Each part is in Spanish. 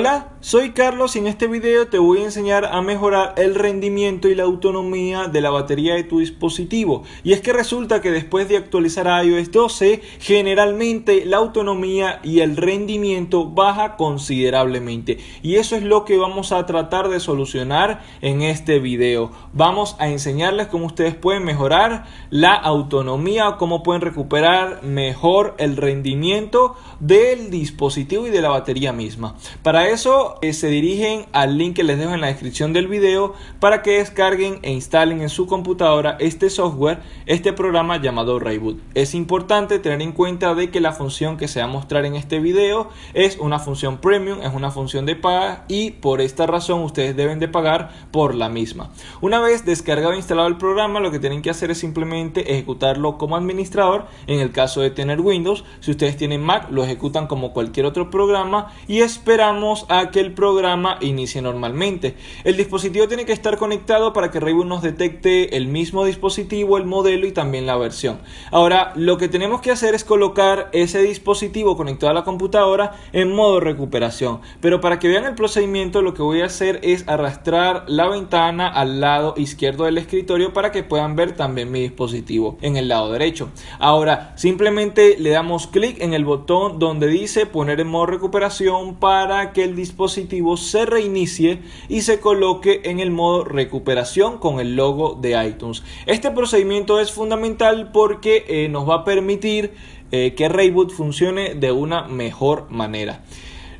Hola, soy Carlos y en este video te voy a enseñar a mejorar el rendimiento y la autonomía de la batería de tu dispositivo. Y es que resulta que después de actualizar a iOS 12, generalmente la autonomía y el rendimiento baja considerablemente. Y eso es lo que vamos a tratar de solucionar en este video. Vamos a enseñarles cómo ustedes pueden mejorar la autonomía o cómo pueden recuperar mejor el rendimiento del dispositivo y de la batería misma. Para eso se dirigen al link que les dejo en la descripción del video para que descarguen e instalen en su computadora este software, este programa llamado Rayboot. Es importante tener en cuenta de que la función que se va a mostrar en este video es una función premium, es una función de paga y por esta razón ustedes deben de pagar por la misma. Una vez descargado e instalado el programa, lo que tienen que hacer es simplemente ejecutarlo como administrador en el caso de tener Windows. Si ustedes tienen Mac, lo ejecutan como cualquier otro programa y esperamos a que el programa inicie normalmente. El dispositivo tiene que estar conectado para que Rayboot nos detecte el mismo dispositivo, el modelo y también la versión. Ahora, lo que tenemos que hacer es colocar ese dispositivo conectado a la computadora en modo recuperación. Pero para que vean el procedimiento, lo que voy a hacer es arrastrar la ventana al lado izquierdo del escritorio para que puedan ver también mi dispositivo en el lado derecho. Ahora, simplemente le damos clic en el botón donde dice poner en modo recuperación para que el dispositivo se reinicie y se coloque en el modo recuperación con el logo de iTunes. Este procedimiento es fundamental porque eh, nos va a permitir eh, que Rayboot funcione de una mejor manera.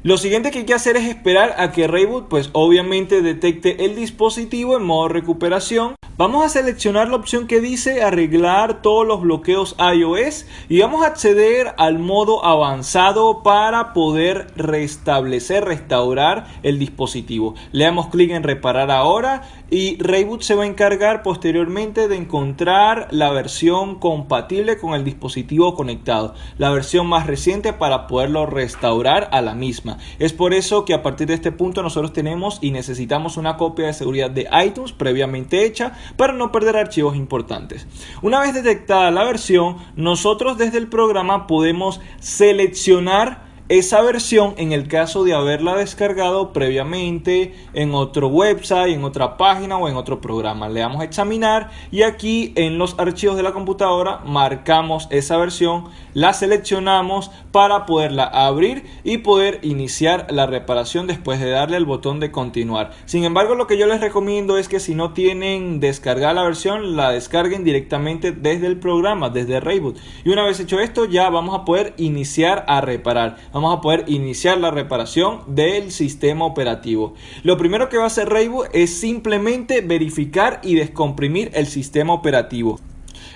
Lo siguiente que hay que hacer es esperar a que Rayboot pues obviamente detecte el dispositivo en modo recuperación Vamos a seleccionar la opción que dice arreglar todos los bloqueos iOS y vamos a acceder al modo avanzado para poder restablecer, restaurar el dispositivo. Le damos clic en reparar ahora y Rayboot se va a encargar posteriormente de encontrar la versión compatible con el dispositivo conectado, la versión más reciente para poderlo restaurar a la misma. Es por eso que a partir de este punto nosotros tenemos y necesitamos una copia de seguridad de iTunes previamente hecha para no perder archivos importantes. Una vez detectada la versión, nosotros desde el programa podemos seleccionar esa versión en el caso de haberla descargado previamente en otro website, en otra página o en otro programa. Le damos a examinar y aquí en los archivos de la computadora marcamos esa versión, la seleccionamos para poderla abrir y poder iniciar la reparación después de darle al botón de continuar. Sin embargo, lo que yo les recomiendo es que si no tienen descargada la versión, la descarguen directamente desde el programa, desde Rayboot. Y una vez hecho esto, ya vamos a poder iniciar a reparar vamos a poder iniciar la reparación del sistema operativo. Lo primero que va a hacer Rayboot es simplemente verificar y descomprimir el sistema operativo.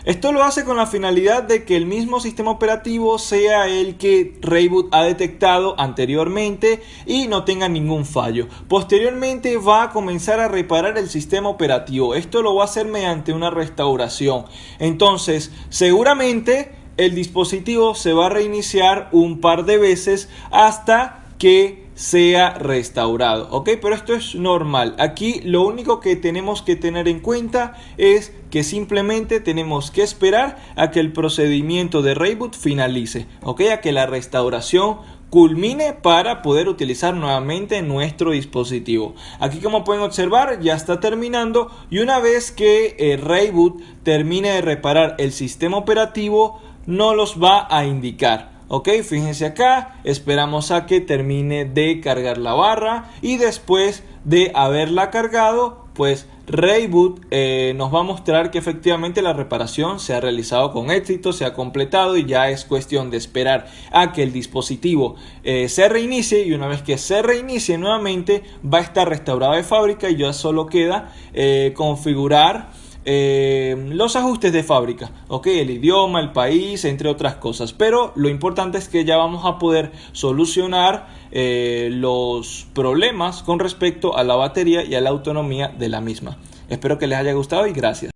Esto lo hace con la finalidad de que el mismo sistema operativo sea el que Rayboot ha detectado anteriormente y no tenga ningún fallo. Posteriormente va a comenzar a reparar el sistema operativo. Esto lo va a hacer mediante una restauración. Entonces, seguramente el dispositivo se va a reiniciar un par de veces hasta que sea restaurado ok pero esto es normal. Aquí lo único que tenemos que tener en cuenta es que simplemente tenemos que esperar a que el procedimiento de reboot finalice ok a que la restauración culmine para poder utilizar nuevamente nuestro dispositivo. Aquí como pueden observar ya está terminando y una vez que el Rayboot termine de reparar el sistema operativo no los va a indicar. Ok, fíjense acá, esperamos a que termine de cargar la barra y después de haberla cargado, pues Rayboot eh, nos va a mostrar que efectivamente la reparación se ha realizado con éxito, se ha completado y ya es cuestión de esperar a que el dispositivo eh, se reinicie y una vez que se reinicie nuevamente va a estar restaurado de fábrica y ya solo queda eh, configurar eh, los ajustes de fábrica, ok, el idioma, el país, entre otras cosas. Pero lo importante es que ya vamos a poder solucionar eh, los problemas con respecto a la batería y a la autonomía de la misma. Espero que les haya gustado y gracias.